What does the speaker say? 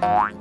Bye.